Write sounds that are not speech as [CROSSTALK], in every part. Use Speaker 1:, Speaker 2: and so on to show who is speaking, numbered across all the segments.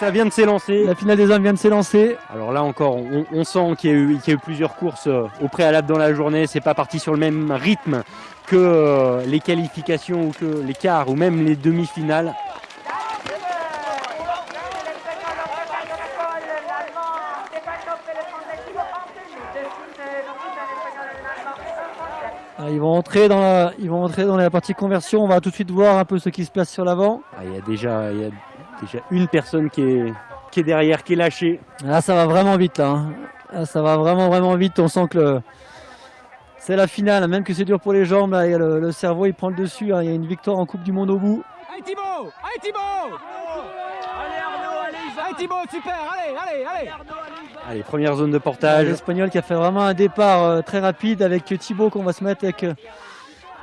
Speaker 1: Ça vient de s'élancer.
Speaker 2: La finale des hommes vient de s'élancer.
Speaker 1: Alors là encore, on, sent qu'il y, y, a eu plusieurs courses euh, au préalable dans la journée. C'est pas parti sur le même rythme que euh, les qualifications ou que les quarts ou même les demi-finales.
Speaker 2: Ah, ils vont entrer dans la, ils vont entrer dans la partie conversion. On va tout de suite voir un peu ce qui se passe sur l'avant.
Speaker 1: Ah, il y a déjà, il y a déjà une personne qui est, qui est derrière, qui est lâchée.
Speaker 2: Là, ça va vraiment vite là. Hein. ça va vraiment vraiment vite. On sent que c'est la finale, même que c'est dur pour les jambes. Là, le, cerveau il prend le dessus. Hein. Il y a une victoire en Coupe du Monde au bout.
Speaker 3: Allez Thibaut, allez Thibaut, allez Arnaud, allez, allez Thibaut, super, allez, allez, allez.
Speaker 1: Allez, première zone de portage.
Speaker 2: L'Espagnol qui a fait vraiment un départ euh, très rapide avec Thibaut qu'on va se mettre avec, euh,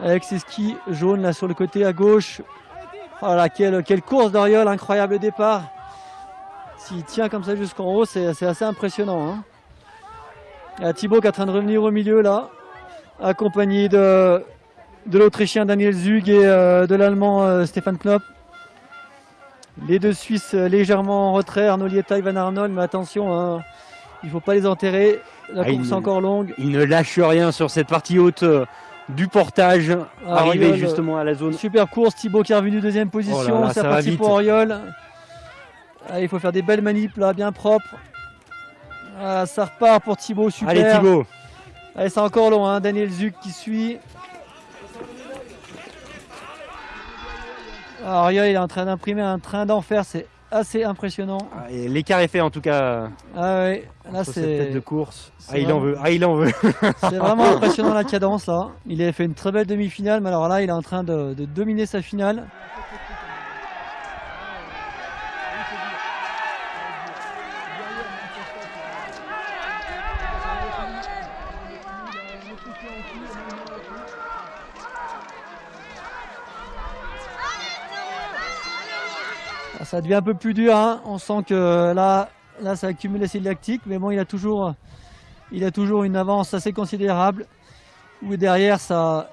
Speaker 2: avec ses skis jaunes là sur le côté à gauche. Voilà, quelle, quelle course d'Oriol, incroyable départ. S'il tient comme ça jusqu'en haut, c'est assez impressionnant. Hein. Il y a Thibaut qui est en train de revenir au milieu là, accompagné de, de l'Autrichien Daniel Zug et euh, de l'Allemand Stéphane Knopp. Les deux Suisses légèrement en retrait, Arnaud Lieta et Van Arnold, mais attention, hein, il ne faut pas les enterrer. La ah, course est encore longue.
Speaker 1: Il ne lâche rien sur cette partie haute euh, du portage. Ah, arrivé justement à la zone.
Speaker 2: Super course. Thibaut qui est revenu deuxième position. Oh C'est parti pour. Ah, il faut faire des belles manips là, bien propres. ça repart pour Thibaut. Super.
Speaker 1: Allez Thibaut.
Speaker 2: Allez, c'est encore long. Hein. Daniel Zuc qui suit. Oriol il est en train d'imprimer un train d'enfer. C'est assez impressionnant.
Speaker 1: Ah, l'écart est fait en tout cas.
Speaker 2: Ah ouais, là c'est.
Speaker 1: de course. Ah il en veut, ah il en veut. [LAUGHS]
Speaker 2: c'est vraiment impressionnant la cadence là. Il a fait une très belle demi-finale, mais alors là il est en train de dominer sa finale. Ça devient un peu plus dur. Hein. On sent que là, là, ça accumule l'acide lactique, mais bon, il a toujours, il a toujours une avance assez considérable. Ou derrière, ça,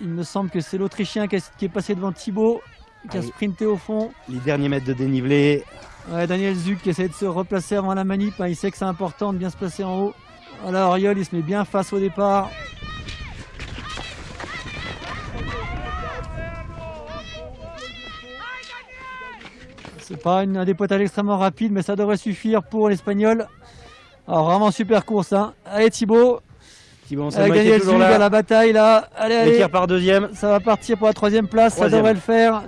Speaker 2: il me semble que c'est l'Autrichien qui, est passé devant Thibaut, qui a sprinté au fond.
Speaker 1: Les derniers mètres de dénivelé.
Speaker 2: Daniel Zuc qui essaie de se replacer avant la manip. Hein. Il sait que c'est important de bien se placer en haut. Voilà, Oriol, il se met bien face au départ. C'est pas un dépotage extrêmement rapide, mais ça devrait suffire pour l'Espagnol. Alors vraiment super course. Hein. Allez Thibaut. Thibaut, on gagné toujours là. la bataille là. Allez, allez.
Speaker 1: tire par deuxième.
Speaker 2: Ça va partir pour la troisième place. Ça devrait le faire.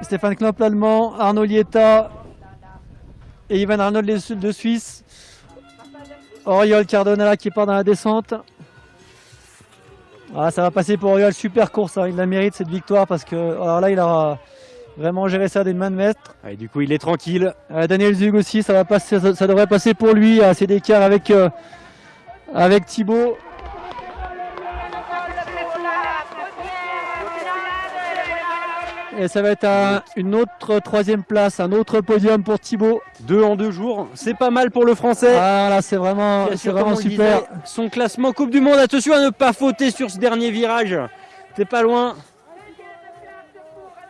Speaker 2: Stéphane Knopp l'allemand, Arnaud Lieta et Ivan Arnold de Suisse. Oriol Cardona qui part dans la descente. Ah, ça va passer pour Oriol, super course, hein. il la mérite cette victoire parce que alors là il aura vraiment géré ça des mains de maître.
Speaker 1: Ah, et du coup il est tranquille.
Speaker 2: Euh, Daniel Zug aussi, ça, va passer, ça, devrait passer pour lui, assez d'écart avec, euh, avec Thibaut. Et ça va être une autre troisième place, un autre podium pour Thibaut.
Speaker 1: Deux en deux jours, c'est pas mal pour le français.
Speaker 2: Ah là, c'est vraiment, c'est vraiment super.
Speaker 1: son classement Coupe du Monde, attention à ne pas fauter sur ce dernier virage. T'es pas loin.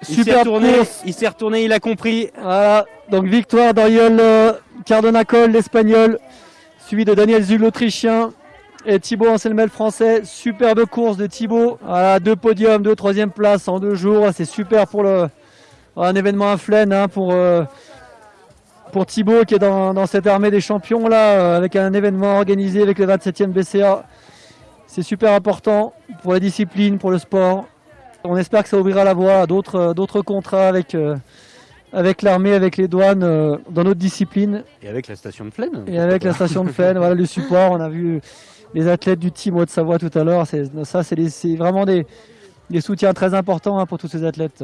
Speaker 1: Il s'est retourné, il s'est retourné, il a compris.
Speaker 2: Voilà, donc victoire d'Ariol euh, Cardonacol, l'Espagnol, suivi de Daniel Zul, l'Autrichien et Thibaut Anselmel français. Superbe course de Thibaut. Voilà, deux podiums, deux troisième place en deux jours. C'est super pour un événement à Flaine hein, pour, euh, pour Thibaut qui est dans, cette armée des champions là, euh, avec un événement organisé avec le 27e BCA. C'est super important pour la discipline, pour le sport. On espère que ça ouvrira la voie à d'autres contrats avec, euh, avec l'armée, avec les douanes dans notre discipline.
Speaker 1: Et avec la station de Flaine.
Speaker 2: Et avec la station de Flaine, voilà le support. On a vu les athlètes du team de Savoie tout à l'heure. Ça, c'est vraiment des, soutiens très importants hein, pour tous ces athlètes.